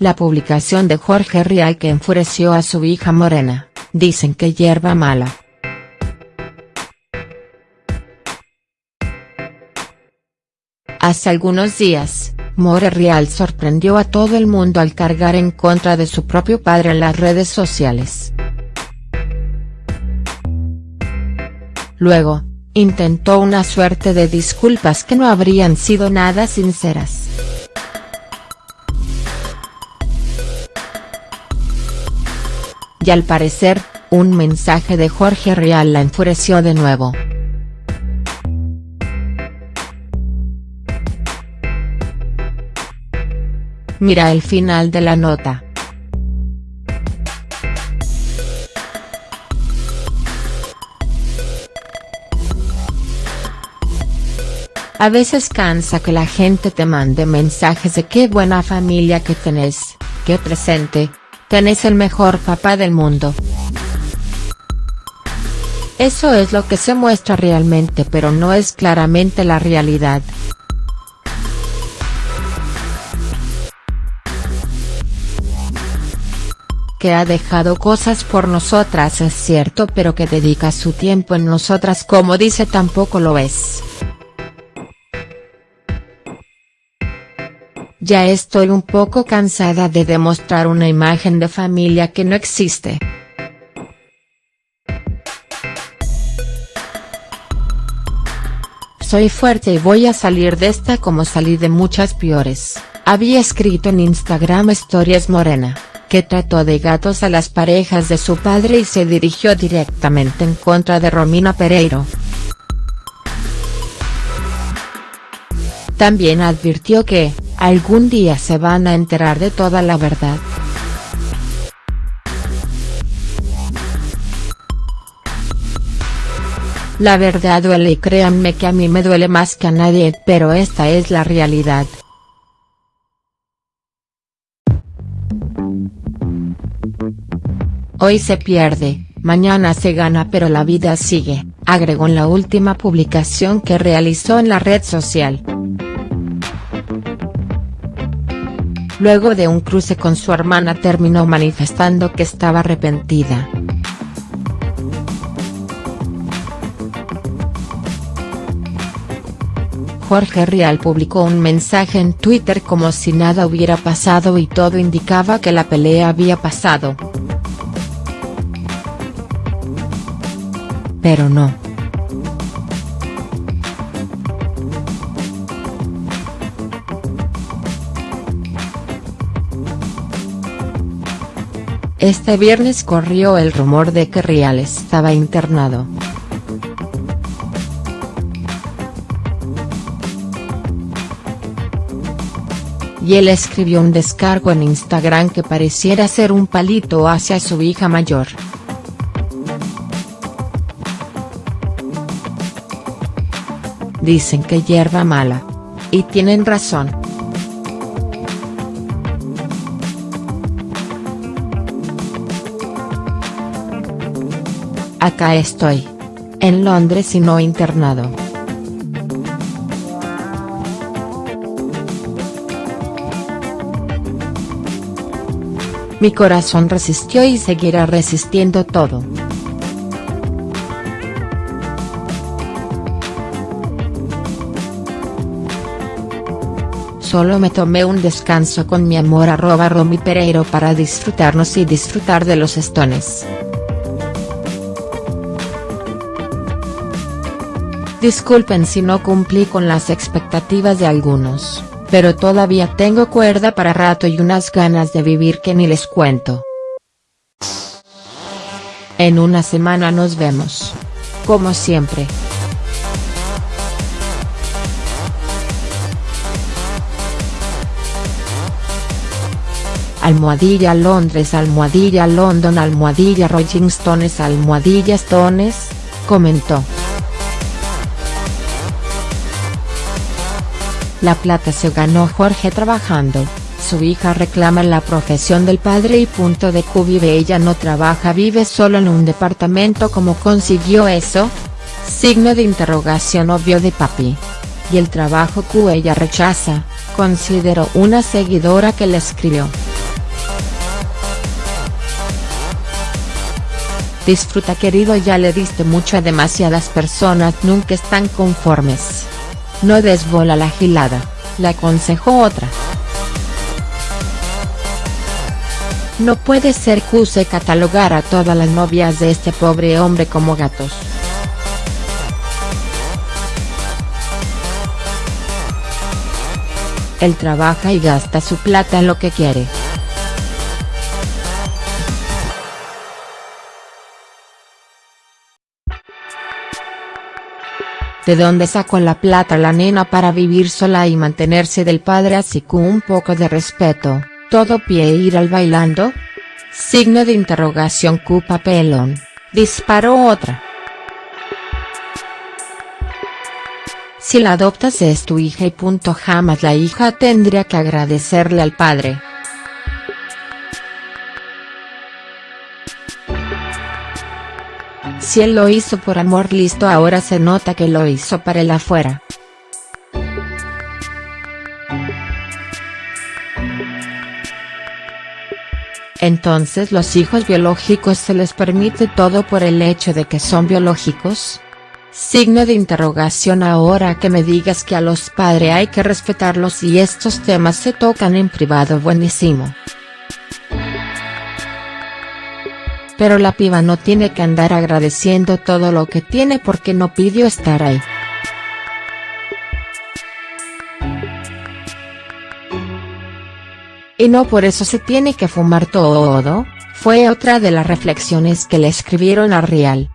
La publicación de Jorge Rial que enfureció a su hija Morena, dicen que hierba mala. Hace algunos días, More Rial sorprendió a todo el mundo al cargar en contra de su propio padre en las redes sociales. Luego, intentó una suerte de disculpas que no habrían sido nada sinceras. Y al parecer, un mensaje de Jorge Rial la enfureció de nuevo. Mira el final de la nota. A veces cansa que la gente te mande mensajes de qué buena familia que tenés, qué presente, Tenés el mejor papá del mundo. Eso es lo que se muestra realmente pero no es claramente la realidad. Que ha dejado cosas por nosotras es cierto pero que dedica su tiempo en nosotras como dice tampoco lo es. Ya estoy un poco cansada de demostrar una imagen de familia que no existe. Soy fuerte y voy a salir de esta como salí de muchas peores, había escrito en Instagram Stories Morena, que trató de gatos a las parejas de su padre y se dirigió directamente en contra de Romina Pereiro. También advirtió que, algún día se van a enterar de toda la verdad. La verdad duele y créanme que a mí me duele más que a nadie pero esta es la realidad. Hoy se pierde, mañana se gana pero la vida sigue, agregó en la última publicación que realizó en la red social. Luego de un cruce con su hermana terminó manifestando que estaba arrepentida. Jorge Rial publicó un mensaje en Twitter como si nada hubiera pasado y todo indicaba que la pelea había pasado. Pero no. Este viernes corrió el rumor de que Rial estaba internado. Y él escribió un descargo en Instagram que pareciera ser un palito hacia su hija mayor. Dicen que hierba mala. Y tienen razón. Acá estoy. En Londres y no internado. Mi corazón resistió y seguirá resistiendo todo. Solo me tomé un descanso con mi amor arroba Romy Pereiro para disfrutarnos y disfrutar de los estones. Disculpen si no cumplí con las expectativas de algunos, pero todavía tengo cuerda para rato y unas ganas de vivir que ni les cuento. En una semana nos vemos. Como siempre. Almohadilla Londres Almohadilla London Almohadilla Rolling Stones Almohadilla Stones, comentó. La plata se ganó Jorge trabajando, su hija reclama la profesión del padre y punto de Q vive ella no trabaja vive solo en un departamento ¿cómo consiguió eso? Signo de interrogación obvio de papi. Y el trabajo Q ella rechaza, consideró una seguidora que le escribió. Disfruta querido ya le diste mucho a demasiadas personas nunca están conformes. No desbola la gilada, le aconsejó otra. No puede ser que use catalogar a todas las novias de este pobre hombre como gatos. Él trabaja y gasta su plata en lo que quiere. ¿De dónde sacó la plata la nena para vivir sola y mantenerse del padre así con un poco de respeto, todo pie ir al bailando? Signo de interrogación cupa pelón, disparó otra. Si la adoptas es tu hija y punto jamás la hija tendría que agradecerle al padre. Si él lo hizo por amor listo ahora se nota que lo hizo para el afuera. Entonces los hijos biológicos se les permite todo por el hecho de que son biológicos? Signo de interrogación ahora que me digas que a los padres hay que respetarlos y estos temas se tocan en privado buenísimo. Pero la piba no tiene que andar agradeciendo todo lo que tiene porque no pidió estar ahí. Y no por eso se tiene que fumar todo, fue otra de las reflexiones que le escribieron a Real.